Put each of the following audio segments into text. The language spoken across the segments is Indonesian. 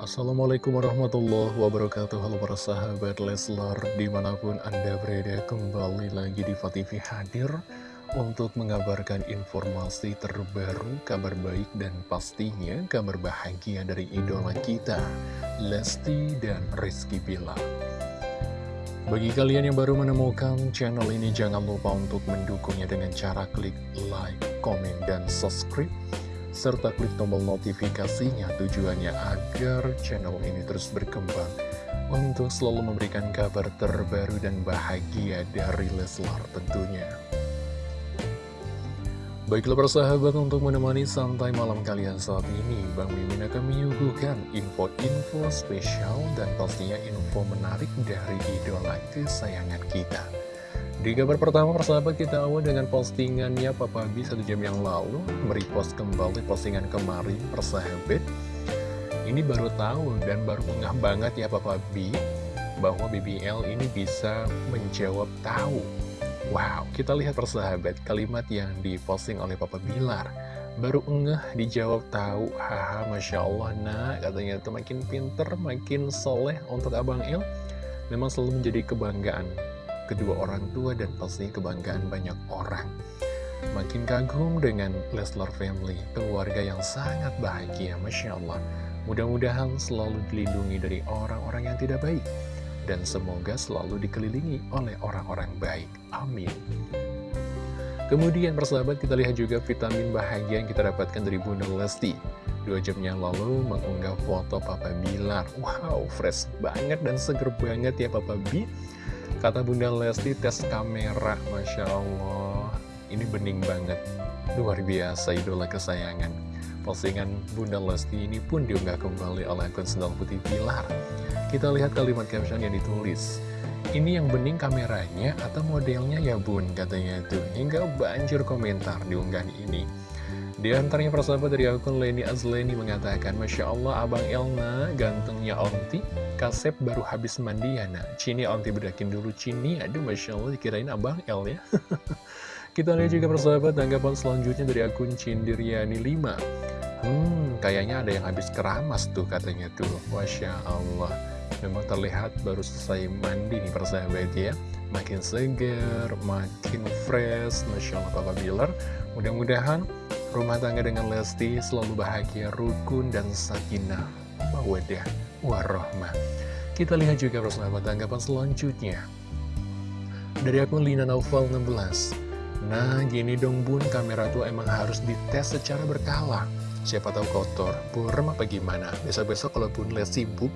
Assalamualaikum warahmatullahi wabarakatuh. Halo para sahabat Leslar Di mana pun anda berada kembali lagi di TV hadir Untuk mengabarkan informasi terbaru Kabar baik dan pastinya Kabar bahagia dari idola kita Lesti dan Rizky Bilar. Bagi kalian yang baru menemukan channel ini Jangan lupa untuk mendukungnya dengan cara klik like, komen, dan subscribe serta klik tombol notifikasinya tujuannya agar channel ini terus berkembang untuk selalu memberikan kabar terbaru dan bahagia dari Leslar tentunya. Baiklah persahabat untuk menemani santai malam kalian saat ini Bang Mimin akan menyuguhkan info-info spesial dan pastinya info menarik dari idola kesayangan kita di kabar pertama persahabat kita awal dengan postingannya Papa B satu jam yang lalu Merepost kembali postingan kemarin persahabat. Ini baru tahu dan baru ngah banget ya Papa B Bahwa BBL ini bisa menjawab tahu. Wow, kita lihat persahabat kalimat yang diposting oleh Papa Bilar. Baru ngeh dijawab tahu Haha Masya Allah nah katanya. Itu makin pinter, makin soleh untuk Abang Il Memang selalu menjadi kebanggaan kedua orang tua dan pasti kebanggaan banyak orang. Makin kagum dengan Leslar Family, keluarga yang sangat bahagia, Masya Allah. Mudah-mudahan selalu dilindungi dari orang-orang yang tidak baik. Dan semoga selalu dikelilingi oleh orang-orang baik. Amin. Kemudian persahabat kita lihat juga vitamin bahagia yang kita dapatkan dari Bunda Lesti. Dua jam yang lalu mengunggah foto Papa Bilar. Wow, fresh banget dan seger banget ya Papa B. Kata Bunda Lesti tes kamera, Masya Allah. Ini bening banget. Luar biasa idola kesayangan. Postingan Bunda Lesti ini pun diunggah kembali oleh akun Sendal Putih Pilar. Kita lihat kalimat caption yang ditulis. Ini yang bening kameranya atau modelnya ya bun? Katanya itu. Hingga banjir komentar di unggahan ini di antaranya persahabat dari akun Leni Azleni mengatakan Masya Allah Abang Elna gantengnya Onti Kasep baru habis mandi ya nah Cini Onti bedakin dulu Cini. Aduh Masya Allah dikirain Abang El ya. Kita lihat juga persahabat tanggapan selanjutnya dari akun Cindiriani 5 Hmm kayaknya ada yang habis keramas tuh katanya tuh. Masya Allah. Memang terlihat baru selesai mandi nih persahabat ya. Makin segar, makin fresh. Masya Allah Papa Bilar. Mudah-mudahan Rumah tangga dengan Lesti selalu bahagia, rukun, dan sakinah, mawadah, warahmah. Kita lihat juga persahabat tanggapan selanjutnya. Dari akun Lina Naufal 16. Nah, gini dong bun, kamera tuh emang harus dites secara berkala. Siapa tahu kotor, burem apa gimana? Besok-besok kalau bun Les sibuk,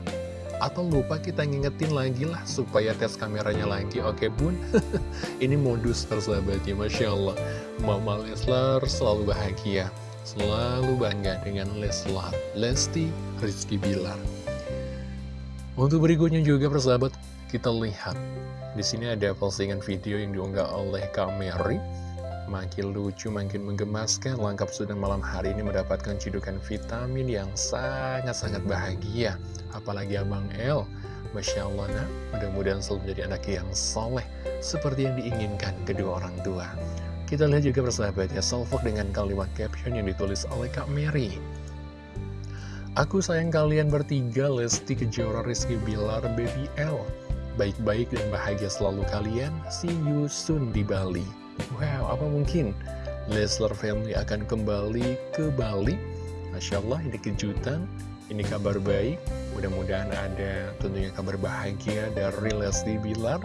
atau lupa kita ngingetin lagi lah supaya tes kameranya lagi. Oke bun. Ini modus persahabatnya Masya Allah. Mama Leslar selalu bahagia. Selalu bangga dengan Leslar. Lesti Rizky Bilar. Untuk berikutnya juga persahabat kita lihat. Di sini ada postingan video yang diunggah oleh Kameri. Makin lucu, makin menggemaskan, lengkap sudah malam hari ini mendapatkan cidukan vitamin yang sangat-sangat bahagia. Apalagi Abang El, Masya Allah, nah, mudah-mudahan selalu menjadi anak yang soleh, seperti yang diinginkan kedua orang tua. Kita lihat juga persahabat ya, salvok dengan kalimat caption yang ditulis oleh Kak Mary. Aku sayang kalian bertiga, Lesti Kejora, Rizky Bilar, Baby L. Baik-baik dan bahagia selalu kalian, see you soon di Bali. Wow, apa mungkin Leslar Family akan kembali ke Bali? Masya Allah, ini kejutan, ini kabar baik. Mudah-mudahan ada tentunya kabar bahagia dari Leslie Bilar.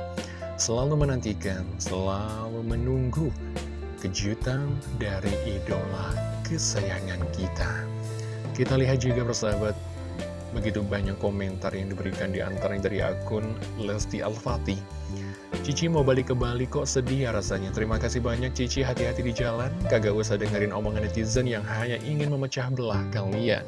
Selalu menantikan, selalu menunggu kejutan dari idola kesayangan kita. Kita lihat juga persahabat, begitu banyak komentar yang diberikan di antaranya dari akun Lesti Al-Fatih. Cici mau balik ke Bali kok sedih ya rasanya Terima kasih banyak Cici hati-hati di jalan Kagak usah dengerin omongan netizen yang hanya ingin memecah belah kalian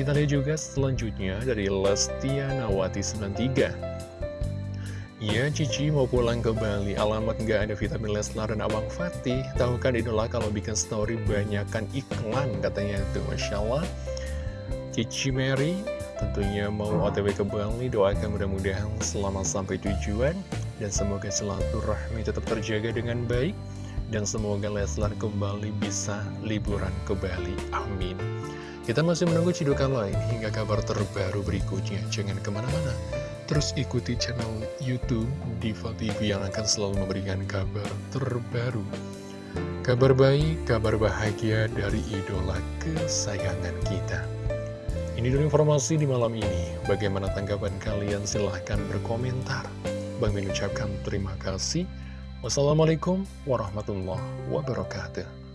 Kita lihat juga selanjutnya dari Lestianawati 93 Ya Cici mau pulang ke Bali. Alamat nggak ada vitamin Leslar dan Abang Fatih. Tahu kan idola kalau bikin story banyakkan iklan katanya itu Masya Allah. Cici Mary tentunya mau otw ke Bali. Doakan mudah-mudahan selamat sampai tujuan. Dan semoga silaturahmi tetap terjaga dengan baik. Dan semoga Leslar kembali bisa liburan ke Bali. Amin Kita masih menunggu cidukan lain hingga kabar terbaru berikutnya. Jangan ke mana-mana. Terus ikuti channel Youtube Diva TV yang akan selalu memberikan kabar terbaru. Kabar baik, kabar bahagia dari idola kesayangan kita. Ini dulu informasi di malam ini. Bagaimana tanggapan kalian? Silahkan berkomentar. Bang Min ucapkan terima kasih. Wassalamualaikum warahmatullahi wabarakatuh.